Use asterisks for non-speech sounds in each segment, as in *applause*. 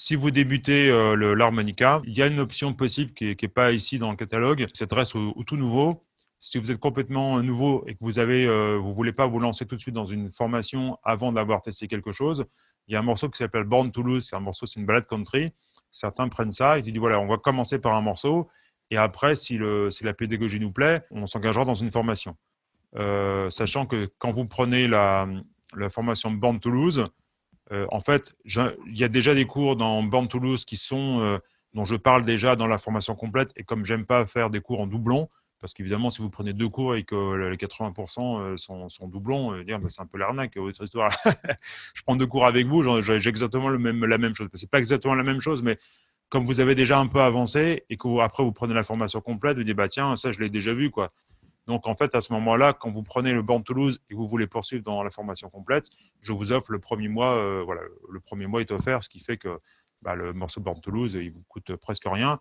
Si vous débutez euh, l'harmonica, il y a une option possible qui n'est pas ici dans le catalogue, qui s'adresse au, tout nouveau. Si vous êtes complètement nouveau et que vous avez, euh, vous voulez pas vous lancer tout de suite dans une formation avant d'avoir testé quelque chose, il y a un morceau qui s'appelle Born Toulouse. C'est un morceau, c'est une balade country. Certains prennent ça et tu dis voilà, on va commencer par un morceau et après, si la pédagogie nous plaît, on s'engagera dans une formation. Euh, sachant que quand vous prenez la, la formation Born Toulouse, euh, en fait, il y a déjà des cours dans Born Toulouse qui sont, euh, dont je parle déjà dans la formation complète. Et comme j'aime pas faire des cours en doublon, parce qu'évidemment, si vous prenez deux cours et que les 80% sont, sont, doublons, dire, bah, c'est un peu l'arnaque, votre histoire. *laughs* je prends deux cours avec vous, j'ai exactement le même, la même chose. C'est pas exactement la même chose, mais comme vous avez déjà un peu avancé et que après vous prenez la formation complète, vous dites bah tiens ça je l'ai déjà vu quoi. Donc en fait à ce moment-là, quand vous prenez le Born Toulouse et que vous voulez poursuivre dans la formation complète, je vous offre le premier mois, euh, voilà, le premier mois est offert, ce qui fait que bah, le morceau Born Toulouse il vous coûte presque rien.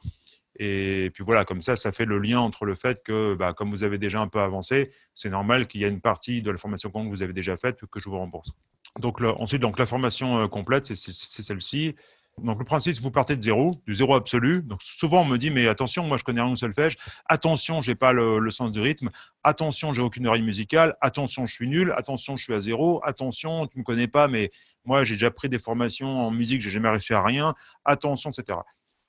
Et puis voilà, comme ça, ça fait le lien entre le fait que, bah, comme vous avez déjà un peu avancé, c'est normal qu'il y ait une partie de la formation que vous avez déjà faite que je vous rembourse. Donc ensuite, donc la formation euh, complète, c'est celle-ci. Donc, le principe, vous partez de zéro, du zéro absolu. Donc, souvent, on me dit, mais attention, moi, je connais rien au solfège. Attention, j'ai pas le, sens du rythme. Attention, j'ai aucune oreille musicale. Attention, je suis nul. Attention, je suis à zéro. Attention, tu me connais pas, mais moi, j'ai déjà pris des formations en musique, j'ai jamais réussi à rien. Attention, etc.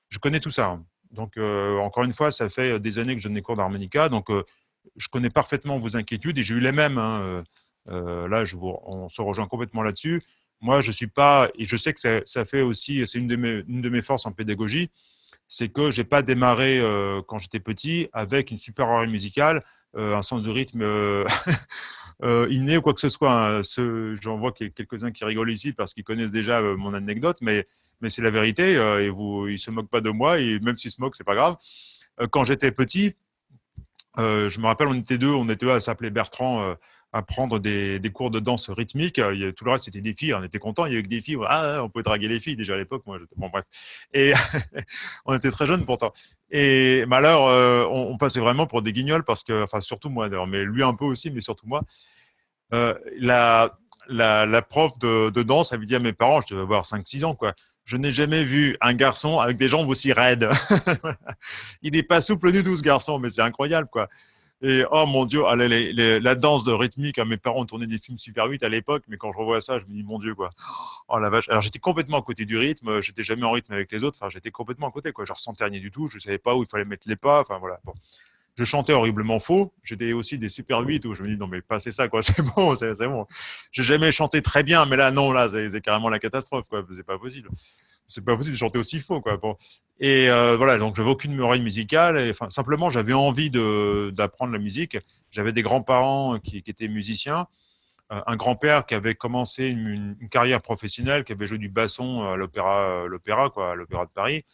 Je connais tout ça. Hein. Donc, euh, encore une fois, ça fait des années que je donne des cours d'harmonica. Donc, euh, je connais parfaitement vos inquiétudes et j'ai eu les mêmes. Hein. Euh, là, on se rejoint complètement là-dessus moi, je suis pas, et je sais que ça, fait aussi, c'est une, de mes, forces en pédagogie, c'est que j'ai pas démarré euh, quand j'étais petit avec une super oreille musicale, euh, un sens de rythme euh, *laughs* inné ou quoi que ce soit. Hein. J'en vois quelques-uns qui rigolent ici parce qu'ils connaissent déjà mon anecdote, mais, c'est la vérité et vous, ils se moquent pas de moi même s'ils se moquent, c'est pas grave. quand j'étais petit, je me rappelle, on était deux, on était deux à s'appeler Bertrand à prendre des, cours de danse rythmique. tout le reste, c'était des filles. On était contents. Il y avait que des filles. Ah, on pouvait draguer les filles déjà à l'époque. Bon, bref. Et *laughs* on était très jeunes pourtant. Et euh, on, passait vraiment pour des guignols parce que, enfin, surtout moi d'ailleurs, mais lui un peu aussi, mais surtout moi. Euh, la, prof de, danse avait dit à mes parents, je devais avoir 5-6 ans, quoi. Je n'ai jamais vu un garçon avec des jambes aussi raides. *laughs* Il n'est pas souple du tout, ce garçon, mais c'est incroyable, quoi. Et oh mon Dieu, allez, la danse de rythmique, hein, mes parents tourné des films Super 8 à l'époque, mais quand je revois ça, je me dis mon Dieu, quoi. Oh la vache. Alors j'étais complètement à côté du rythme, j'étais jamais en rythme avec les autres, enfin j'étais complètement à côté, quoi. Je ressentais rien du tout, je savais pas où il fallait mettre les pas, enfin voilà. Bon. Je chantais horriblement faux. J'étais aussi des Super 8 où je me dis non mais pas c'est ça quoi, *laughs* c'est bon, c'est bon. J'ai jamais chanté très bien, mais là non, là c'est carrément la catastrophe quoi, c'est pas possible c'est pas possible de chanter aussi faux. Quoi. Et euh, voilà, donc j'avais aucune oreille musicale. Et, simplement, j'avais envie d'apprendre la musique. J'avais des grands-parents qui, étaient musiciens. Euh, un grand-père qui avait commencé une, carrière professionnelle, qui avait joué du basson à l'opéra, l'opéra, quoi, l'opéra de Paris,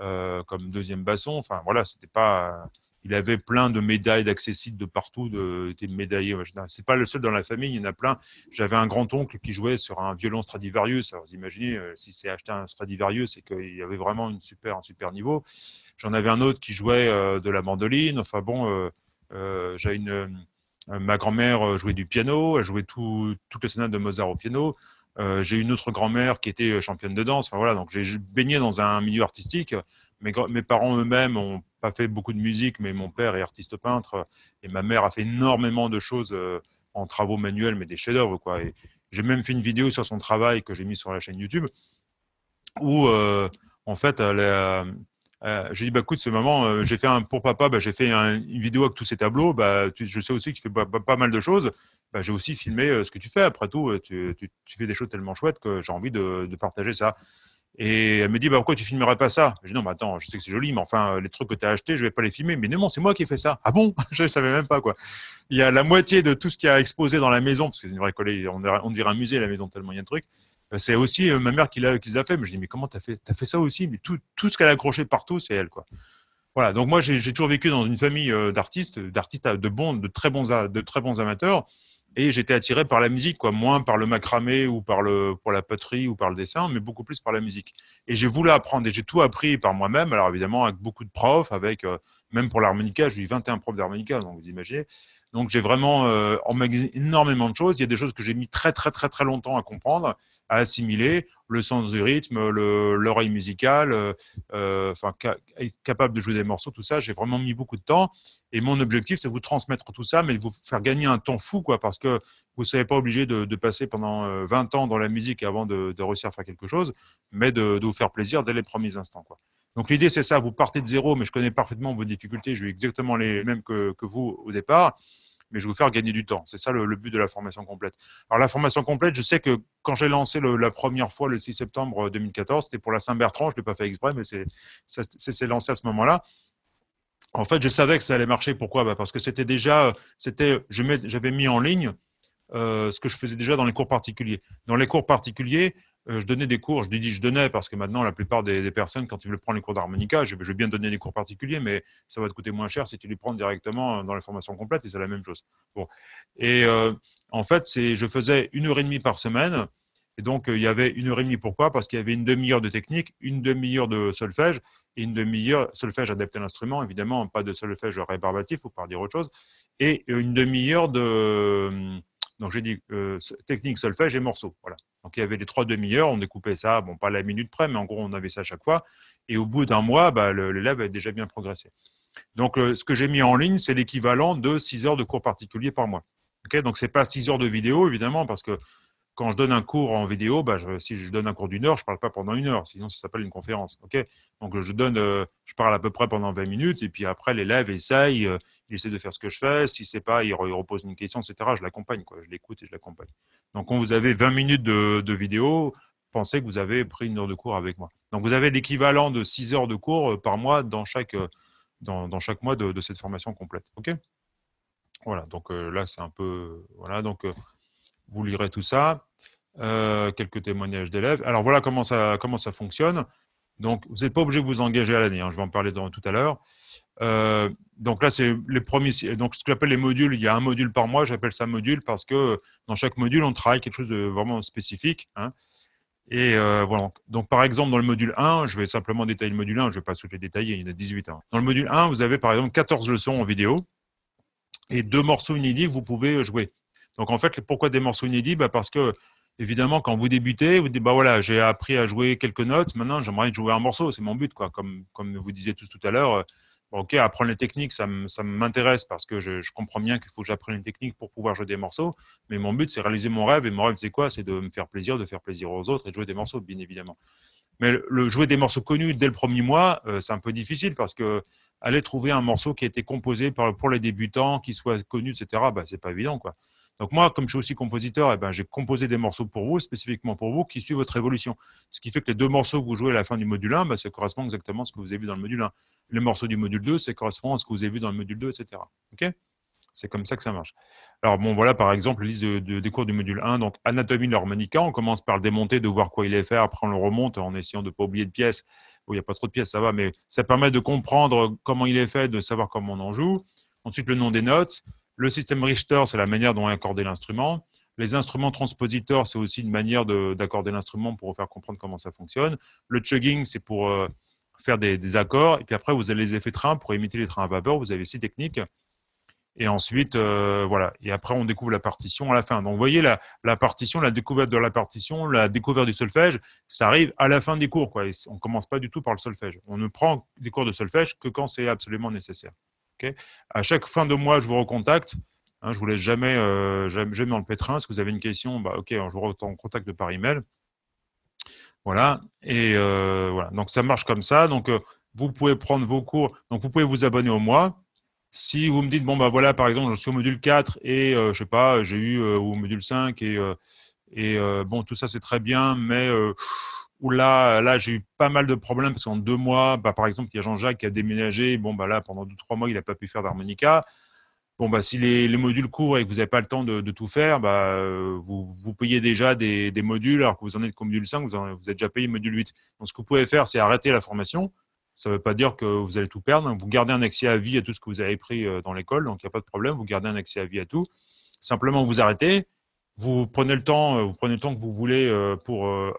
euh, comme deuxième basson. Enfin, voilà, c'était pas il avait plein de médailles d'accessibles de partout, de, était médaillé. C'est pas le seul dans la famille, il y en a plein. J'avais un grand-oncle qui jouait sur un violon Stradivarius. Alors, vous imaginez, euh, si c'est acheté un Stradivarius, c'est qu'il y avait vraiment un super niveau. J'en avais un autre qui jouait euh, de la mandoline. Enfin bon, euh, j'ai une, ma grand-mère jouait du piano, elle jouait tout, toutes les sonates de Mozart au piano. j'ai une autre grand-mère qui était championne de danse. Enfin voilà, donc j'ai baigné dans un milieu artistique. Mes, parents eux-mêmes ont pas fait beaucoup de musique, mais mon père est artiste peintre et ma mère a fait énormément de choses euh, en travaux manuels, mais des chefs-d'œuvre. J'ai même fait une vidéo sur son travail que j'ai mis sur la chaîne YouTube où, euh, en fait, euh, j'ai dit, bah, écoute, ce moment, j'ai fait un, pour papa, bah, j'ai fait une vidéo avec tous ces tableaux. Bah, je sais aussi que tu fais pas, mal de choses. Bah, j'ai aussi filmé ce que tu fais. Après tout, tu, fais des choses tellement chouettes que j'ai envie de, partager ça. Et elle me dit, bah, pourquoi tu filmerais pas ça? Je dis, non, mais attends, je sais que c'est joli, mais enfin, les trucs que tu as achetés, je vais pas les filmer. Mais non, c'est moi qui ai fait ça. Ah bon? *laughs* Je ne savais même pas, quoi. Il y a la moitié de tout ce qui a exposé dans la maison, parce que c'est une vraie collègue, on, dirait un musée, la maison, tellement il y a de trucs. Bah, c'est aussi euh, ma mère qui l'a a fait. Mais je dis, mais comment tu as fait fait ça aussi? Mais tout, tout ce qu'elle a accroché partout, c'est elle, quoi. Voilà, donc moi, j'ai toujours vécu dans une famille euh, d'artistes, d'artistes de bons, de très bons, de très bons amateurs et j'étais attiré par la musique, quoi, moins par le macramé ou par le pour la poterie ou par le dessin, mais beaucoup plus par la musique. Et j'ai voulu apprendre et j'ai tout appris par moi-même. Alors évidemment avec beaucoup de profs, avec euh, même pour l'harmonica, j'ai eu 21 profs d'harmonica, donc vous imaginez. Donc, j'ai vraiment euh, emmagasiné énormément de choses. Il y a des choses que j'ai mis très, très, très, très longtemps à comprendre, à assimiler. Le sens du rythme, l'oreille musicale, euh, euh, enfin, être capable de jouer des morceaux, tout ça. J'ai vraiment mis beaucoup de temps. Et mon objectif, c'est vous transmettre tout ça, mais vous faire gagner un temps fou, quoi, parce que vous ne serez pas obligé de, passer pendant 20 ans dans la musique avant de, réussir à faire quelque chose, mais de, vous faire plaisir dès les premiers instants. Quoi. Donc l'idée, c'est ça, vous partez de zéro, mais je connais parfaitement vos difficultés, j'ai eu exactement les mêmes que, vous au départ, mais je vais vous faire gagner du temps. C'est ça le, but de la formation complète. Alors la formation complète, je sais que quand j'ai lancé la première fois le 6 septembre 2014, c'était pour la Saint-Bertrand, je ne l'ai pas fait exprès, mais c'est lancé à ce moment-là. En fait, je savais que ça allait marcher. Pourquoi? Bah, Parce que c'était déjà, c'était, j'avais mis en ligne euh, ce que je faisais déjà dans les cours particuliers. Dans les cours particuliers, euh, je donnais des cours, je dis je donnais parce que maintenant, la plupart des, personnes, quand ils veulent prendre les cours d'harmonica, je, vais bien donner des cours particuliers, mais ça va te coûter moins cher si tu les prends directement dans les formations complètes et c'est la même chose. Bon. Et euh, en fait, je faisais une heure et demie par semaine. Et donc, euh, il y avait une heure et demie. Pourquoi? Parce qu'il y avait une demi-heure de technique, une demi-heure de solfège et une demi-heure solfège adapté à l'instrument, évidemment, pas de solfège rébarbatif, faut pas dire autre chose, et une demi-heure de donc j'ai dit euh, technique, solfège et morceau. Voilà. Donc il y avait les trois demi-heures, on découpait ça, bon pas la minute près, mais en gros on avait ça à chaque fois. Et au bout d'un mois, bah, l'élève avait déjà bien progressé. Donc euh, ce que j'ai mis en ligne, c'est l'équivalent de 6 heures de cours particuliers par mois. Donc ce n'est pas 6 heures de vidéo, évidemment, parce que quand je donne un cours en vidéo, bah, si je donne un cours d'une heure, je ne parle pas pendant une heure, sinon ça s'appelle une conférence. Donc je donne, euh, je parle à peu près pendant 20 minutes, et puis après l'élève essaye, euh, il essaie de faire ce que je fais. Si c'est pas, il, repose une question, etc. Je l'accompagne, je l'écoute et je l'accompagne. Donc quand vous avez 20 minutes de, vidéo, pensez que vous avez pris une heure de cours avec moi. Donc vous avez l'équivalent de 6 heures de cours euh, par mois dans chaque, dans, chaque mois de, cette formation complète. Ok? Voilà, donc là c'est un peu, voilà, donc vous lirez tout ça. Euh, quelques témoignages d'élèves. Alors voilà comment ça, fonctionne. Donc, vous n'êtes pas obligé de vous engager à l'année. Hein, je vais en parler tout à l'heure. Euh, donc là, c'est les premiers. Donc, ce que j'appelle les modules, il y a un module par mois. J'appelle ça module parce que dans chaque module, on travaille quelque chose de vraiment spécifique. Hein. Et euh, voilà. Donc, par exemple, dans le module 1, je vais simplement détailler le module 1. Je ne vais pas toutes les détailler, il y en a 18. Hein. Dans le module 1, vous avez par exemple 14 leçons en vidéo et deux morceaux inédits que vous pouvez jouer. Donc, en fait, pourquoi des morceaux inédits? Bah Parce que, évidemment, quand vous débutez, vous dites, bah voilà, j'ai appris à jouer quelques notes, maintenant, j'aimerais jouer un morceau, c'est mon but, quoi. Comme, comme vous disiez tous tout à l'heure, euh, ok, apprendre les techniques, ça m'intéresse parce que je, comprends bien qu'il faut que j'apprenne les techniques pour pouvoir jouer des morceaux, mais mon but, c'est réaliser mon rêve, et mon rêve, c'est quoi? C'est de me faire plaisir, de faire plaisir aux autres et de jouer des morceaux, bien évidemment. Mais le, jouer des morceaux connus dès le premier mois, euh, c'est un peu difficile parce que aller trouver un morceau qui a été composé pour les débutants, qui soit connu, etc., bah, c'est pas évident, quoi. Donc moi, comme je suis aussi compositeur, eh ben, j'ai composé des morceaux pour vous, spécifiquement pour vous, qui suivent votre évolution. Ce qui fait que les deux morceaux que vous jouez à la fin du module 1, ben, ça correspond exactement à ce que vous avez vu dans le module 1. Les morceaux du module 2, ça correspond à ce que vous avez vu dans le module 2, etc. C'est comme ça que ça marche. Alors bon, voilà par exemple la liste de, des cours du module 1. Donc anatomie de l'harmonica, on commence par le démonter, de voir quoi il est fait. Après on le remonte en essayant de ne pas oublier de pièces. il n'y a pas trop de pièces, ça va, mais ça permet de comprendre comment il est fait, de savoir comment on en joue. Ensuite le nom des notes. Le système Richter, c'est la manière dont on accorder l'instrument. Les instruments transpositeurs, c'est aussi une manière d'accorder l'instrument pour vous faire comprendre comment ça fonctionne. Le chugging, c'est pour euh, faire des, accords. Et puis après, vous avez les effets trains pour imiter les trains à vapeur. Vous avez six techniques. Et ensuite, euh, voilà. Et après, on découvre la partition à la fin. Donc, vous voyez, la, la, partition, la découverte de la partition, la découverte du solfège, ça arrive à la fin des cours. Quoi. on ne commence pas du tout par le solfège. On ne prend des cours de solfège que quand c'est absolument nécessaire à chaque fin de mois, je vous recontacte. Hein, je ne vous laisse jamais, euh, jamais, dans le pétrin. Si vous avez une question, bah, je vous recontacte par email. Voilà. Et euh, voilà. Donc ça marche comme ça. Donc euh, vous pouvez prendre vos cours. Donc vous pouvez vous abonner au mois. Si vous me dites, bon, bah voilà, par exemple, je suis au module 4 et je sais pas, j'ai eu au module 5 et, et bon, tout ça c'est très bien, mais là, là j'ai eu pas mal de problèmes parce qu'en deux mois, bah, par exemple, il y a Jean-Jacques qui a déménagé. Bon, bah là, pendant deux, trois mois, il n'a pas pu faire d'harmonica. Bon, bah, si les, modules courent et que vous n'avez pas le temps de, tout faire, bah, euh, vous, vous, payez déjà des, modules alors que vous en êtes qu'au module 5, vous, vous êtes déjà payé module 8. Donc, ce que vous pouvez faire, c'est arrêter la formation. Ça ne veut pas dire que vous allez tout perdre. Vous gardez un accès à vie à tout ce que vous avez pris euh, dans l'école, donc il n'y a pas de problème. Vous gardez un accès à vie à tout. Simplement, vous arrêtez vous prenez le temps, euh, vous prenez le temps que vous voulez euh, pour euh,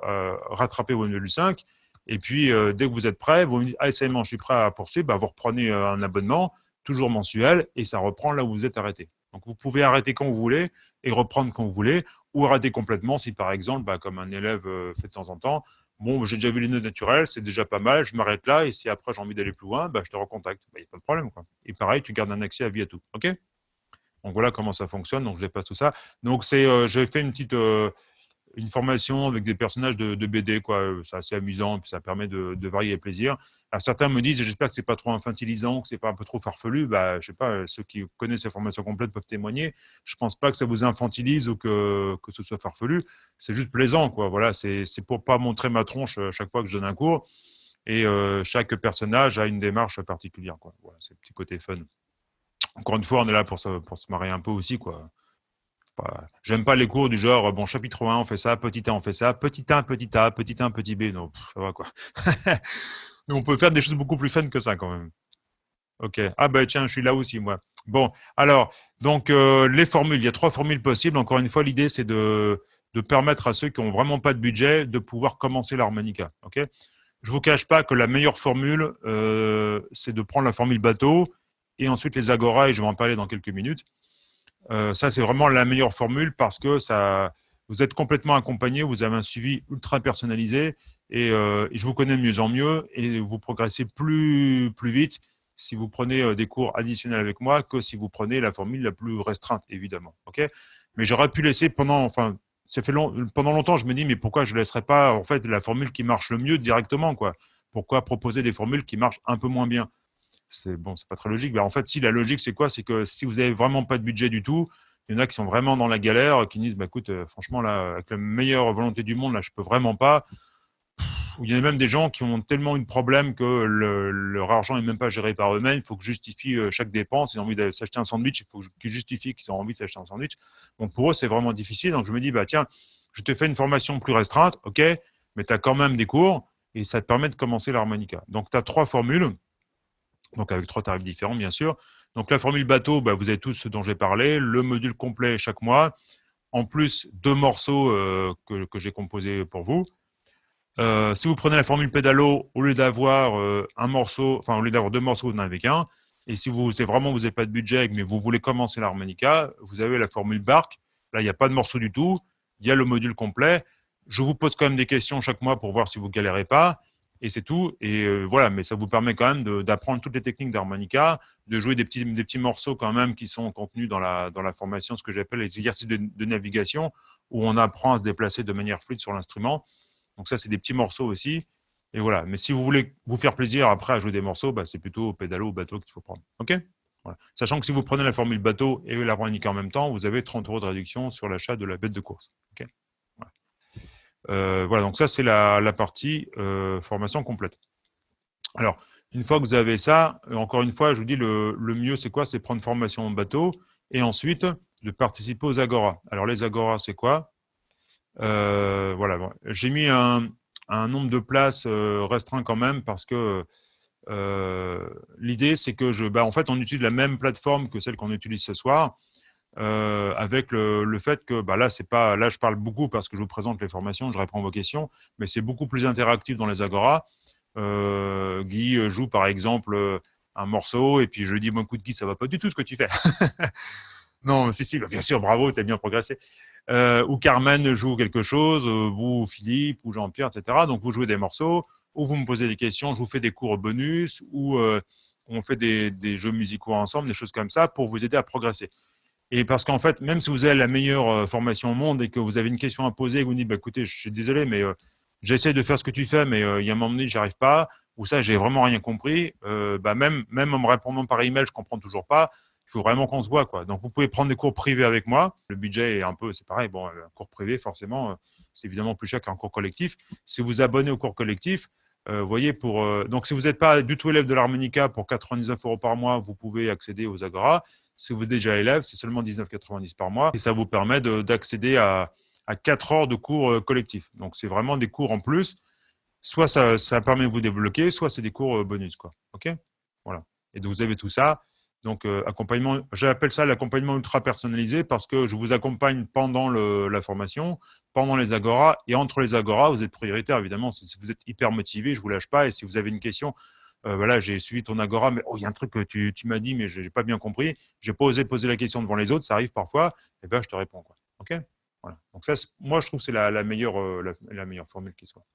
rattraper vos module 5. Et puis, dès que vous êtes prêt, vous me dites, ah, c'est je suis prêt à poursuivre, bah, vous reprenez un abonnement, toujours mensuel, et ça reprend là où vous êtes arrêté. Donc, vous pouvez arrêter quand vous voulez et reprendre quand vous voulez, ou arrêter complètement si, par exemple, bah, comme un élève fait de temps en temps, bon, j'ai déjà vu les nœuds naturels, c'est déjà pas mal, je m'arrête là, et si après j'ai envie d'aller plus loin, bah, je te recontacte. Il n'y a pas de problème. Quoi. Et pareil, tu gardes un accès à vie à tout. OK? Donc voilà comment ça fonctionne. Donc je dépasse tout ça. Donc c'est, euh, j'ai fait une petite, euh, une formation avec des personnages de, BD, quoi. C'est assez amusant, puis ça permet de, varier les plaisirs. Certains me disent, j'espère que c'est pas trop infantilisant, que c'est pas un peu trop farfelu. Bah, je sais pas, ceux qui connaissent ces formations complètes peuvent témoigner. Je pense pas que ça vous infantilise ou que, que ce soit farfelu. C'est juste plaisant, quoi. Voilà, c'est pour pas montrer ma tronche euh, chaque fois que je donne un cours. Et euh, chaque personnage a une démarche particulière, quoi. Voilà, c'est le petit côté fun. Encore une fois, on est là pour se, pour se un peu aussi, quoi. J'aime pas les cours du genre, bon, chapitre 1, on fait ça, petit a, on fait ça, petit 1, petit a, petit 1, petit b. Non, ça va quoi. *laughs* on peut faire des choses beaucoup plus fun que ça quand même. Ok. Ah ben tiens, je suis là aussi moi. Bon, alors, donc euh, les formules, il y a trois formules possibles. Encore une fois, l'idée c'est de, de, permettre à ceux qui n'ont vraiment pas de budget de pouvoir commencer l'harmonica. Ok? Je vous cache pas que la meilleure formule, euh, c'est de prendre la formule bateau et ensuite les agora, et je vais en parler dans quelques minutes. Euh, ça, c'est vraiment la meilleure formule parce que ça, vous êtes complètement accompagné, vous avez un suivi ultra personnalisé euh, et, je vous connais de mieux en mieux et vous progressez plus, plus vite si vous prenez euh, des cours additionnels avec moi que si vous prenez la formule la plus restreinte, évidemment. Ok? Mais j'aurais pu laisser pendant, enfin, ça fait long, pendant longtemps, je me dis, mais pourquoi je ne laisserais pas en fait la formule qui marche le mieux directement quoi? Pourquoi proposer des formules qui marchent un peu moins bien? C'est bon, c'est pas très logique. Mais en fait, si la logique, c'est quoi? C'est que si vous avez vraiment pas de budget du tout, il y en a qui sont vraiment dans la galère, qui disent, bah, écoute, euh, franchement, là, avec la meilleure volonté du monde, là, je peux vraiment pas. il y en a même des gens qui ont tellement eu de problèmes que leur argent n'est même pas géré par eux-mêmes. Il faut que justifient euh, chaque dépense. Ils ont envie de s'acheter un sandwich. Il faut qu'ils justifient qu'ils ont envie de s'acheter un sandwich. Donc, pour eux, c'est vraiment difficile. Donc, je me dis, bah, tiens, je te fais une formation plus restreinte, OK, mais tu as quand même des cours et ça te permet de commencer l'harmonica. Donc, tu as trois formules donc avec trois tarifs différents, bien sûr. Donc la formule bateau, bah, vous avez tous ce dont j'ai parlé, le module complet chaque mois, en plus deux morceaux euh, que, j'ai composés pour vous. Euh, si vous prenez la formule pédalo, au lieu d'avoir euh, un morceau, enfin au lieu d'avoir deux morceaux, vous n'en avez qu'un. Et si vous vraiment vous n'avez pas de budget, mais vous voulez commencer l'harmonica, vous avez la formule barque. Là, il n'y a pas de morceau du tout. Il y a le module complet. Je vous pose quand même des questions chaque mois pour voir si vous galérez pas et c'est tout. Et euh, voilà, mais ça vous permet quand même d'apprendre toutes les techniques d'harmonica, de jouer des petits, des petits morceaux quand même qui sont contenus dans la, dans la formation, ce que j'appelle les exercices de, navigation, où on apprend à se déplacer de manière fluide sur l'instrument. Donc ça, c'est des petits morceaux aussi. Et voilà. Mais si vous voulez vous faire plaisir après à jouer des morceaux, bah, c'est plutôt pédalo ou bateau qu'il faut prendre. OK? Sachant que si vous prenez la formule bateau et l'harmonica en même temps, vous avez 30 euros de réduction sur l'achat de la bête de course. Voilà, donc ça, c'est la, partie euh, formation complète. Alors, une fois que vous avez ça, euh, encore une fois, je vous dis, le, mieux, c'est quoi? C'est prendre formation en bateau et ensuite de participer aux Agora. Alors, les Agora, c'est quoi? Voilà, j'ai mis un, nombre de places restreint quand même parce que l'idée, c'est que, je, bah, en fait, on utilise la même plateforme que celle qu'on utilise ce soir. Euh, avec le, fait que bah là, je parle beaucoup parce que je vous présente les formations, je réponds à vos questions, mais c'est beaucoup plus interactif dans les Agora. Euh, Guy joue par exemple un morceau et puis je lui dis, bon, écoute Guy, ça va pas du tout ce que tu fais. *laughs* non, si, si, bah, bien sûr, bravo, tu as bien progressé. Euh, ou Carmen joue quelque chose, vous, Philippe, ou Jean-Pierre, etc. Donc, vous jouez des morceaux, ou vous me posez des questions, je vous fais des cours bonus, ou on fait des, jeux musicaux ensemble, des choses comme ça, pour vous aider à progresser. Et parce qu'en fait, même si vous avez la meilleure euh, formation au monde et que vous avez une question à poser et que vous dites, bah, écoutez, je suis désolé, mais euh, j'essaie de faire ce que tu fais, mais euh, il y a un moment donné, j'arrive pas, ou ça, j'ai vraiment rien compris, bah, même, même en me répondant par email, je comprends toujours pas. Il faut vraiment qu'on se voit. Quoi. Donc, vous pouvez prendre des cours privés avec moi. Le budget est un peu, c'est pareil. Bon, un cours privé, forcément, c'est évidemment plus cher qu'un cours collectif. Si vous abonnez au cours collectif, vous voyez, pour, donc si vous n'êtes pas du tout élève de l'harmonica, pour 99 euros par mois, vous pouvez accéder aux Agora. Si vous êtes déjà élève, c'est seulement 19,90 par mois et ça vous permet d'accéder à, à 4 heures de cours euh, collectifs. Donc, c'est vraiment des cours en plus. Soit ça, ça permet de vous débloquer, soit c'est des cours euh, bonus. Quoi. OK? Voilà. Et donc, vous avez tout ça. Donc, euh, accompagnement, j'appelle ça l'accompagnement ultra personnalisé parce que je vous accompagne pendant la formation, pendant les agoras et entre les agoras, vous êtes prioritaire évidemment. Si vous êtes hyper motivé, je vous lâche pas. Et si vous avez une question, euh, voilà, j'ai suivi ton agora, mais oh, il y a un truc que tu, m'as dit, mais je n'ai pas bien compris. J'ai pas osé poser la question devant les autres, ça arrive parfois, et ben je te réponds. Quoi. OK? Voilà. Donc ça, moi, je trouve que c'est la, la meilleure formule qui soit.